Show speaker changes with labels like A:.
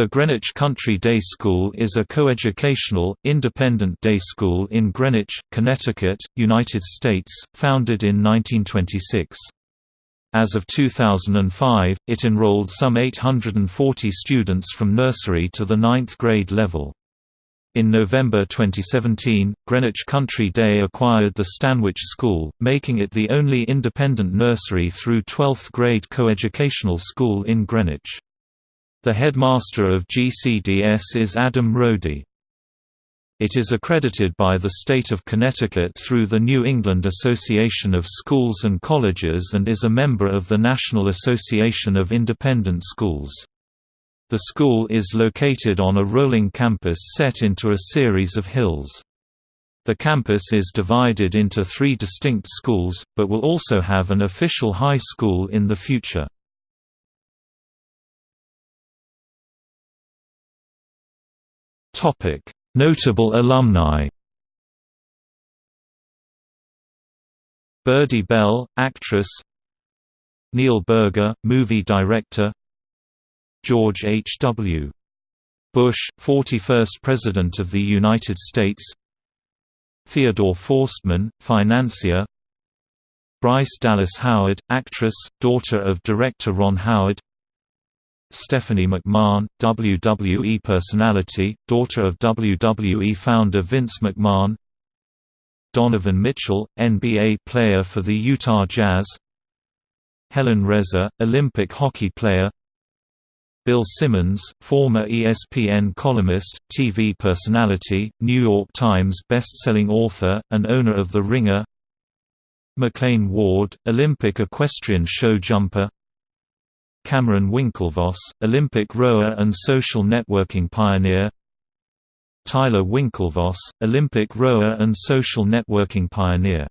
A: The Greenwich Country Day School is a coeducational, independent day school in Greenwich, Connecticut, United States, founded in 1926. As of 2005, it enrolled some 840 students from nursery to the ninth grade level. In November 2017, Greenwich Country Day acquired the Stanwich School, making it the only independent nursery through 12th grade coeducational school in Greenwich. The headmaster of GCDS is Adam Rohdie. It is accredited by the state of Connecticut through the New England Association of Schools and Colleges and is a member of the National Association of Independent Schools. The school is located on a rolling campus set into a series of hills. The campus is divided into three distinct schools, but will also have an official high school in the future. Notable alumni. Birdie Bell, actress. Neil Burger, movie director. George H. W. Bush, 41st President of the United States. Theodore Forstmann, financier. Bryce Dallas Howard, actress, daughter of director Ron Howard. Stephanie McMahon, WWE personality, daughter of WWE founder Vince McMahon Donovan Mitchell, NBA player for the Utah Jazz Helen Resor, Olympic hockey player Bill Simmons, former ESPN columnist, TV personality, New York Times best-selling author, and owner of The Ringer McLain Ward, Olympic equestrian show jumper Cameron Winklevoss, Olympic rower and social networking pioneer. Tyler Winklevoss, Olympic rower and social networking pioneer